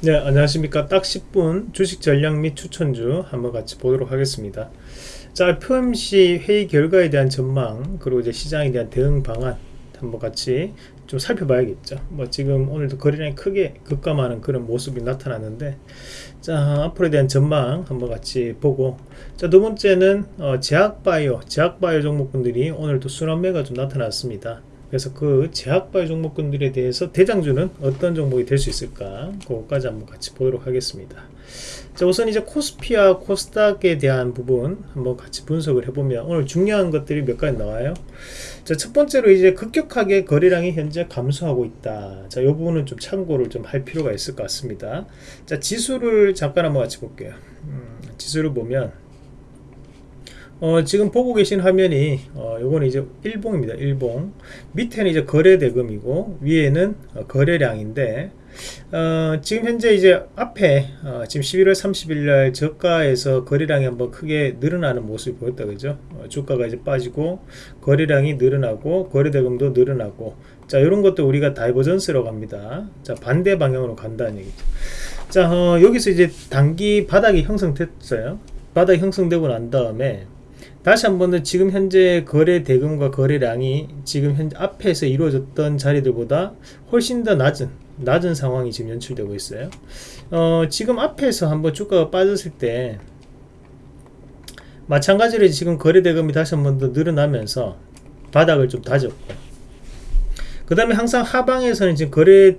네 안녕하십니까. 딱 10분 주식 전략 및 추천주 한번 같이 보도록 하겠습니다. 자 FOMC 회의 결과에 대한 전망 그리고 이제 시장에 대한 대응 방안 한번 같이 좀 살펴봐야겠죠. 뭐 지금 오늘도 거래량이 크게 급감하는 그런 모습이 나타났는데 자 앞으로에 대한 전망 한번 같이 보고 자 두 번째는 어, 제약바이오 제약바이오 종목군들이 오늘도 순환매가 좀 나타났습니다 그래서 그 제약바이오 종목군들에 대해서 대장주는 어떤 종목이 될 수 있을까? 그것까지 한번 같이 보도록 하겠습니다. 자 우선 이제 코스피와 코스닥에 대한 부분 한번 같이 분석을 해보면 오늘 중요한 것들이 몇 가지 나와요. 자 첫 번째로 이제 급격하게 거래량이 현재 감소하고 있다. 자이 부분은 좀 참고를 좀 할 필요가 있을 것 같습니다. 자 지수를 잠깐 한번 같이 볼게요. 음, 지수를 보면 어, 지금 보고 계신 화면이 어, 요거는 이제 일봉입니다. 일봉. 밑에는 이제 거래 대금이고 위에는 어, 거래량인데 어, 지금 현재 이제 앞에 어, 지금 11월 30일 날 저가에서 거래량이 한번 크게 늘어나는 모습이 보였다 그죠? 어, 주가가 이제 빠지고 거래량이 늘어나고 거래 대금도 늘어나고. 자 이런 것도 우리가 divergence라고 합니다. 자 반대 방향으로 간다는 얘기죠. 자 어, 여기서 이제 단기 바닥이 형성됐어요. 바닥이 형성되고 난 다음에 다시 한번은 지금 현재 거래 대금과 거래량이 지금 현재 앞에서 이루어졌던 자리들보다 훨씬 더 낮은 낮은 상황이 지금 연출되고 있어요. 어, 지금 앞에서 한번 주가가 빠졌을 때 마찬가지로 지금 거래 대금이 다시 한 번 더 늘어나면서 바닥을 좀 다졌고 그 다음에 항상 하방에서는 지금 거래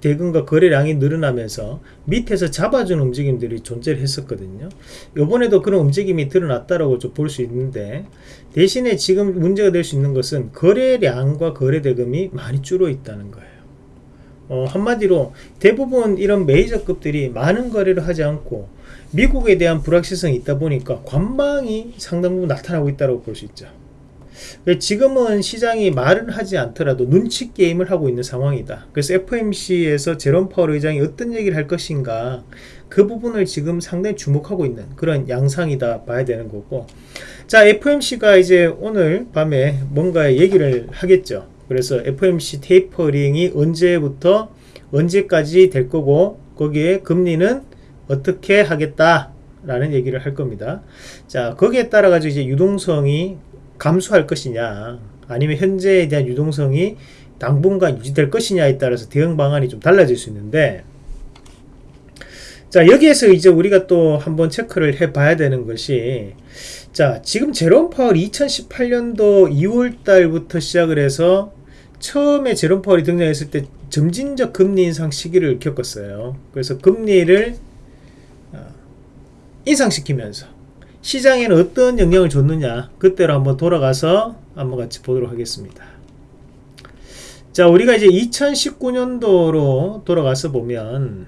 대, 대금과 거래량이 늘어나면서 밑에서 잡아주는 움직임들이 존재를 했었거든요. 요번에도 그런 움직임이 드러났다라고 좀 볼 수 있는데 대신에 지금 문제가 될 수 있는 것은 거래량과 거래 대금이 많이 줄어 있다는 거예요. 어, 한마디로 대부분 이런 메이저급들이 많은 거래를 하지 않고 미국에 대한 불확실성이 있다 보니까 관망이 상당 부분 나타나고 있다고 볼 수 있죠. 지금은 시장이 말을 하지 않더라도 눈치 게임을 하고 있는 상황이다. 그래서 FMC에서 제롬 파월 의장이 어떤 얘기를 할 것인가 그 부분을 지금 상당히 주목하고 있는 그런 양상이다 봐야 되는 거고 자 FMC가 이제 오늘 밤에 뭔가 얘기를 하겠죠. 그래서 FMC 테이퍼링이 언제부터 언제까지 될 거고 거기에 금리는 어떻게 하겠다 라는 얘기를 할 겁니다. 자 거기에 따라 가지고 이제 유동성이 감소할 것이냐 아니면 현재에 대한 유동성이 당분간 유지될 것이냐에 따라서 대응 방안이 좀 달라질 수 있는데 자 여기에서 이제 우리가 또 한번 체크를 해 봐야 되는 것이 자 지금 제롬 파월 2018년도 2월 달부터 시작을 해서 처음에 제롬 파월이 등장했을 때 점진적 금리 인상 시기를 겪었어요. 그래서 금리를 어, 인상시키면서 시장에는 어떤 영향을 줬느냐 그때로 한번 돌아가서 한번 같이 보도록 하겠습니다. 자 우리가 이제 2019년도로 돌아가서 보면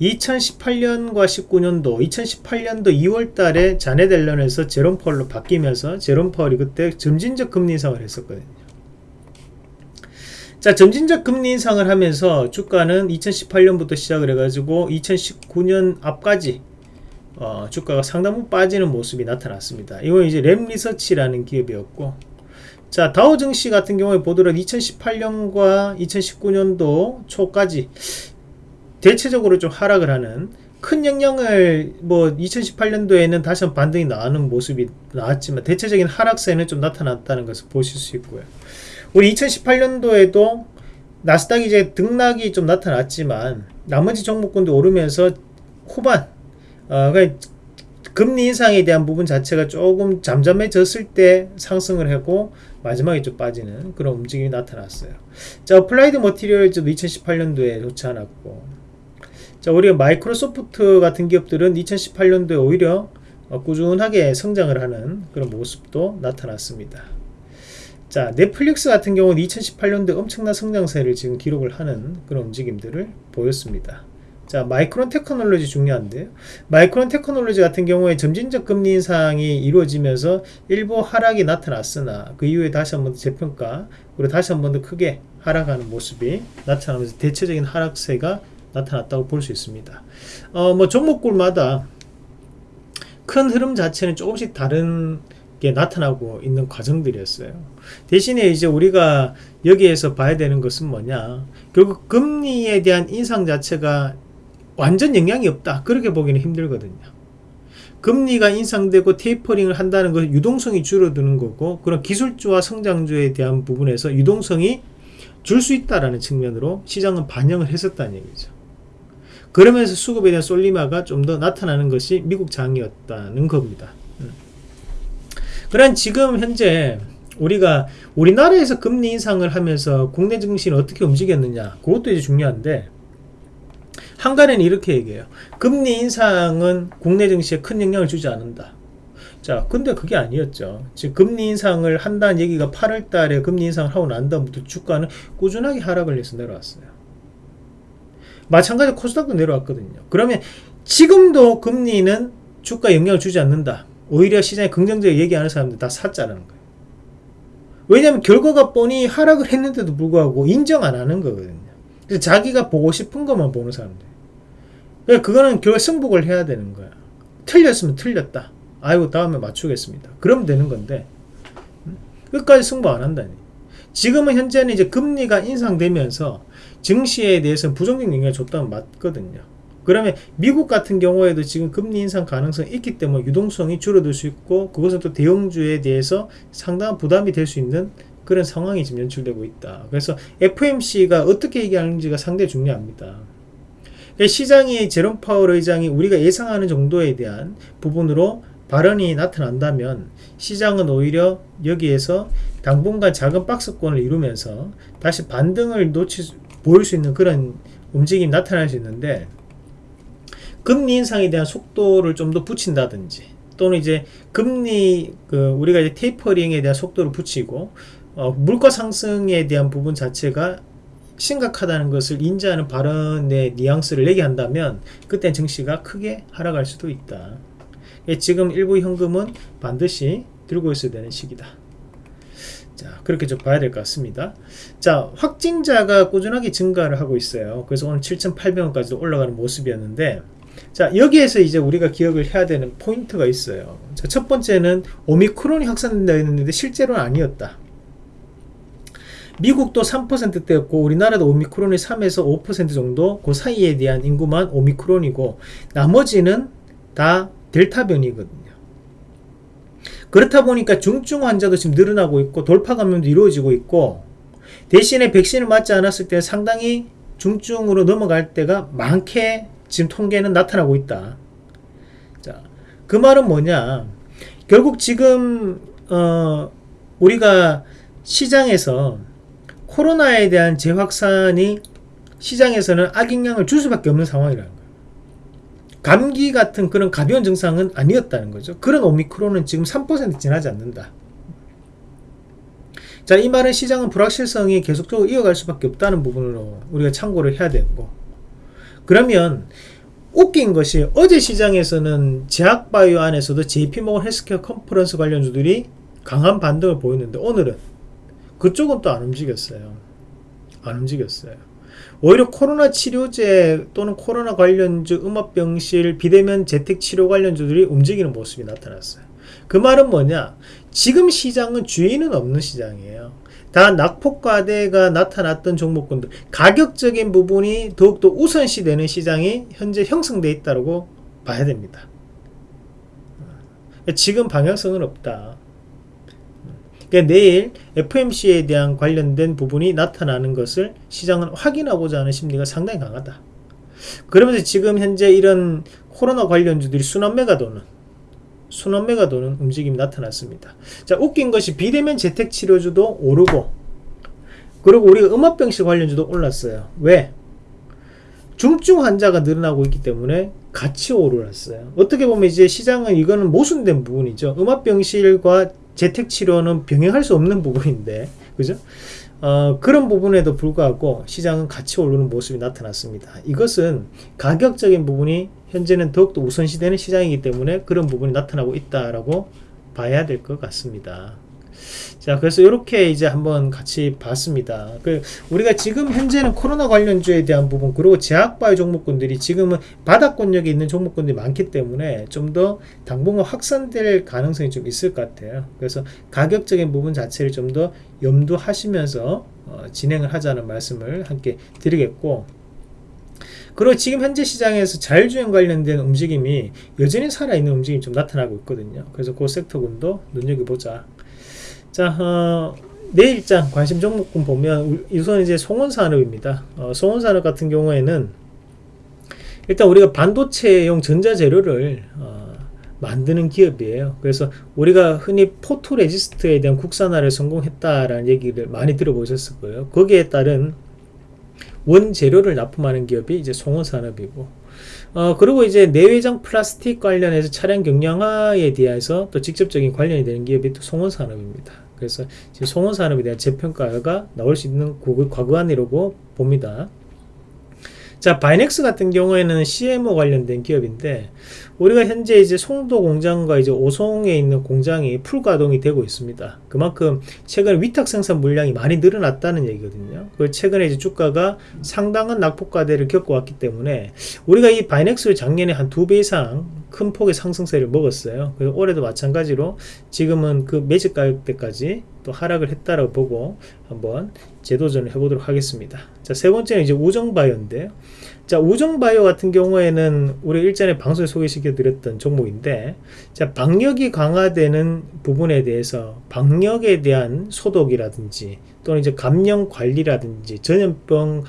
2018년과 19년도 2018년도 2월 달에 자네델런에서 제롬 펄로 바뀌면서 제롬 펄이 그때 점진적 금리 인상을 했었거든요. 자 점진적 금리 인상을 하면서 주가는 2018년부터 시작을 해가지고 2019년 앞까지 어, 주가가 상당부 빠지는 모습이 나타났습니다. 이건 이제 램리서치라는 기업이었고 자 다우 증시 같은 경우에 보더라도 2018년과 2019년도 초까지 대체적으로 좀 하락을 하는 큰 영향을 뭐 2018년도에는 다시 한번 반등이 나오는 모습이 나왔지만 대체적인 하락세는 좀 나타났다는 것을 보실 수 있고요. 우리 2018년도에도 나스닥이 이제 등락이 좀 나타났지만 나머지 종목군도 오르면서 후반 어, 그러니까 금리 인상에 대한 부분 자체가 조금 잠잠해졌을 때 상승을 하고 마지막에 좀 빠지는 그런 움직임이 나타났어요. 자, 어플라이드 머티리얼즈도 2018년도에 좋지 않았고 자, 우리가 마이크로소프트 같은 기업들은 2018년도에 오히려 꾸준하게 성장을 하는 그런 모습도 나타났습니다. 자, 넷플릭스 같은 경우는 2018년도에 엄청난 성장세를 지금 기록을 하는 그런 움직임들을 보였습니다. 자 마이크론 테크놀로지 중요한데요 마이크론 테크놀로지 같은 경우에 점진적 금리 인상이 이루어지면서 일부 하락이 나타났으나 그 이후에 다시 한번 재평가 그리고 다시 한번 더 크게 하락하는 모습이 나타나면서 대체적인 하락세가 나타났다고 볼 수 있습니다. 어, 뭐 종목군마다 큰 흐름 자체는 조금씩 다른 게 나타나고 있는 과정들이었어요. 대신에 이제 우리가 여기에서 봐야 되는 것은 뭐냐. 결국 금리에 대한 인상 자체가 완전 영향이 없다. 그렇게 보기는 힘들거든요. 금리가 인상되고 테이퍼링을 한다는 것은 유동성이 줄어드는 거고 그런 기술주와 성장주에 대한 부분에서 유동성이 줄 수 있다라는 측면으로 시장은 반영을 했었다는 얘기죠. 그러면서 수급에 대한 솔리마가 좀 더 나타나는 것이 미국 장이었다는 겁니다. 음. 그런 지금 현재 우리가 우리나라에서 금리 인상을 하면서 국내 증시는 어떻게 움직였느냐 그것도 이제 중요한데 한간에는 이렇게 얘기해요. 금리 인상은 국내 증시에 큰 영향을 주지 않는다. 자, 근데 그게 아니었죠. 지금 금리 인상을 한다는 얘기가 8월 달에 금리 인상을 하고 난 다음부터 주가는 꾸준하게 하락을 해서 내려왔어요. 마찬가지로 코스닥도 내려왔거든요. 그러면 지금도 금리는 주가 영향을 주지 않는다. 오히려 시장에 긍정적으로 얘기하는 사람들 다 사자라는 거예요. 왜냐하면 결과가 뻔히 하락을 했는데도 불구하고 인정 안 하는 거거든요. 자기가 보고 싶은 것만 보는 사람들. 그러니까 그거는 결국 승복을 해야 되는 거야. 틀렸으면 틀렸다. 아이고 다음에 맞추겠습니다. 그러면 되는 건데 음? 끝까지 승부 안 한다니. 지금은 현재는 이제 금리가 인상되면서 증시에 대해서는 부정적 영향을 줬다면 맞거든요. 그러면 미국 같은 경우에도 지금 금리 인상 가능성이 있기 때문에 유동성이 줄어들 수 있고 그것은 또 대형주에 대해서 상당한 부담이 될 수 있는 그런 상황이 지금 연출되고 있다. 그래서 FMC가 어떻게 얘기하는지가 상당히 중요합니다. 시장이 제롬 파월 의장이 우리가 예상하는 정도에 대한 부분으로 발언이 나타난다면 시장은 오히려 여기에서 당분간 작은 박스권을 이루면서 다시 반등을 놓치 보일 수 있는 그런 움직임이 나타날 수 있는데 금리 인상에 대한 속도를 좀 더 붙인다든지 또는 이제 금리 그 우리가 이제 테이퍼링에 대한 속도를 붙이고 어, 물가 상승에 대한 부분 자체가 심각하다는 것을 인지하는 발언의 뉘앙스를 내게 한다면 그때 증시가 크게 하락할 수도 있다. 예, 지금 일부 현금은 반드시 들고 있어야 되는 시기다. 자, 그렇게 좀 봐야 될 것 같습니다. 자, 확진자가 꾸준하게 증가를 하고 있어요. 그래서 오늘 7,800원까지 올라가는 모습이었는데, 자, 여기에서 이제 우리가 기억을 해야 되는 포인트가 있어요. 자, 첫 번째는 오미크론이 확산된다 했는데 실제로는 아니었다. 미국도 3%대였고 우리나라도 오미크론이 3에서 5% 정도 그 사이에 대한 인구만 오미크론이고 나머지는 다 델타 변이거든요. 그렇다 보니까 중증 환자도 지금 늘어나고 있고 돌파 감염도 이루어지고 있고 대신에 백신을 맞지 않았을 때 상당히 중증으로 넘어갈 때가 많게 지금 통계는 나타나고 있다. 자, 그 말은 뭐냐? 결국 지금 어, 우리가 시장에서 코로나에 대한 재확산이 시장에서는 악영향을 줄 수밖에 없는 상황이라는 거예요. 감기 같은 그런 가벼운 증상은 아니었다는 거죠. 그런 오미크론은 지금 3% 지나지 않는다. 자, 이 말은 시장은 불확실성이 계속적으로 이어갈 수밖에 없다는 부분으로 우리가 참고를 해야 되고. 그러면 웃긴 것이 어제 시장에서는 제약바이오 안에서도 JP모건 헬스케어 컨퍼런스 관련주들이 강한 반등을 보였는데 오늘은 그쪽은 또 안 움직였어요. 안 움직였어요. 오히려 코로나 치료제 또는 코로나 관련주 음압병실 비대면 재택 치료 관련주들이 움직이는 모습이 나타났어요. 그 말은 뭐냐? 지금 시장은 주인은 없는 시장이에요. 다 낙폭과대가 나타났던 종목군들 가격적인 부분이 더욱더 우선시 되는 시장이 현재 형성되어 있다고 봐야 됩니다. 지금 방향성은 없다. 그러니까 내일 FMC에 대한 관련된 부분이 나타나는 것을 시장은 확인하고자 하는 심리가 상당히 강하다. 그러면서 지금 현재 이런 코로나 관련주들이 순환매가 도는 순환매가 도는 움직임이 나타났습니다. 자, 웃긴 것이 비대면 재택치료주도 오르고 그리고 우리가 음압병실 관련주도 올랐어요. 왜? 중증 환자가 늘어나고 있기 때문에 같이 오르났어요. 어떻게 보면 이제 시장은 이거는 모순된 부분이죠. 음압병실과 재택치료는 병행할 수 없는 부분인데 그죠? 어, 그런 부분에도 불구하고 시장은 같이 오르는 모습이 나타났습니다. 이것은 가격적인 부분이 현재는 더욱더 우선시되는 시장이기 때문에 그런 부분이 나타나고 있다라고 봐야 될 것 같습니다. 자, 그래서 이렇게 이제 한번 같이 봤습니다. 그 우리가 지금 현재는 코로나 관련주에 대한 부분 그리고 제약바이오 종목군들이 지금은 바닥권역에 있는 종목군들이 많기 때문에 좀 더 당분간 확산될 가능성이 좀 있을 것 같아요. 그래서 가격적인 부분 자체를 좀 더 염두하시면서 어, 진행을 하자는 말씀을 함께 드리겠고 그리고 지금 현재 시장에서 자율주행 관련된 움직임이 여전히 살아있는 움직임이 좀 나타나고 있거든요. 그래서 그 섹터군도 눈여겨보자. 자, 어, 내일장 관심 종목군 보면 우선 이제 송원산업입니다. 어, 송원산업 같은 경우에는 일단 우리가 반도체용 전자재료를 어, 만드는 기업이에요. 그래서 우리가 흔히 포토레지스트에 대한 국산화를 성공했다라는 얘기를 많이 들어보셨을 거예요. 거기에 따른 원재료를 납품하는 기업이 이제 송원산업이고 어, 그리고 이제 내외장 플라스틱 관련해서 차량 경량화에 대해서 또 직접적인 관련이 되는 기업이 또 송원산업입니다. 그래서 지금 송원산업에 대한 재평가가 나올 수 있는 구간이라고 봅니다. 자, 바이넥스 같은 경우에는 CMO 관련된 기업인데 우리가 현재 이제 송도 공장과 이제 오송에 있는 공장이 풀 가동이 되고 있습니다. 그만큼 최근 위탁 생산 물량이 많이 늘어났다는 얘기거든요. 그 최근에 이제 주가가 상당한 낙폭과대를 겪어왔기 때문에 우리가 이 바이넥스를 작년에 한 두 배 이상 큰 폭의 상승세를 먹었어요. 그리고 올해도 마찬가지로 지금은 그 매집 가격대까지 또 하락을 했다라고 보고 한번 재도전을 해보도록 하겠습니다. 자, 세 번째는 이제 우정바이오인데요. 자, 우정바이오 같은 경우에는 우리 일전에 방송에 소개시켜 드렸던 종목인데, 자, 방역이 강화되는 부분에 대해서 방역에 대한 소독이라든지 또는 이제 감염 관리라든지 전염병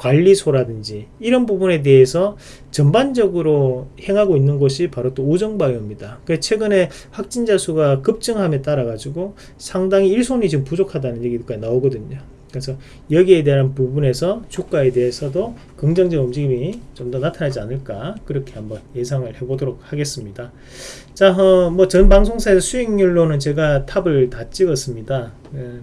관리소라든지 이런 부분에 대해서 전반적으로 행하고 있는 곳이 바로 또 우정바이오입니다. 그 최근에 확진자 수가 급증함에 따라 가지고 상당히 일손이 지금 부족하다는 얘기가 나오거든요. 그래서 여기에 대한 부분에서 주가에 대해서도 긍정적 움직임이 좀 더 나타나지 않을까 그렇게 한번 예상을 해보도록 하겠습니다. 자, 어, 뭐전 방송사에서 수익률로는 제가 탑을 다 찍었습니다. 예.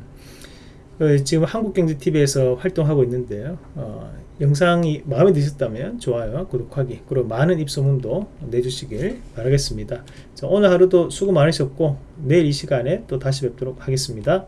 그 지금 한국경제TV에서 활동하고 있는데요. 어, 영상이 마음에 드셨다면 좋아요, 구독하기, 그리고 많은 입소문도 내주시길 바라겠습니다. 자, 오늘 하루도 수고 많으셨고 내일 이 시간에 또 다시 뵙도록 하겠습니다.